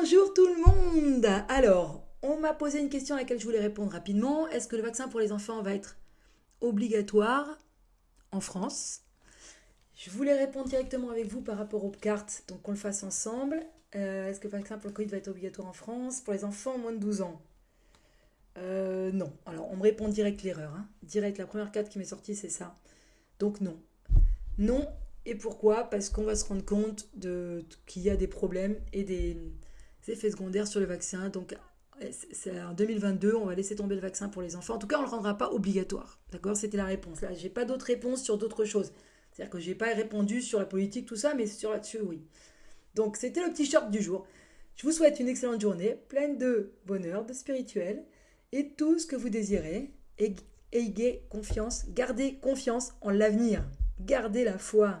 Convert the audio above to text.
Bonjour tout le monde Alors, on m'a posé une question à laquelle je voulais répondre rapidement. Est-ce que le vaccin pour les enfants va être obligatoire en France? Je voulais répondre directement avec vous par rapport aux cartes, donc qu'on le fasse ensemble. Euh, est-ce que le vaccin pour le Covid va être obligatoire en France? Pour les enfants moins de 12 ans euh, Non. Alors, on me répond direct l'erreur. Hein. Direct, la première carte qui m'est sortie, c'est ça. Donc non. Non, et pourquoi? Parce qu'on va se rendre compte qu'il y a des problèmes et des, effets secondaires sur le vaccin. Donc, c'est en 2022, on va laisser tomber le vaccin pour les enfants. En tout cas, on ne le rendra pas obligatoire. D'accord? C'était la réponse. Là, j'ai pas d'autres réponses sur d'autres choses. C'est-à-dire que je n'ai pas répondu sur la politique, tout ça, mais sur là-dessus, oui. Donc, c'était le petit short du jour. Je vous souhaite une excellente journée, pleine de bonheur, de spirituel, et tout ce que vous désirez. ayez confiance, gardez confiance en l'avenir. Gardez la foi.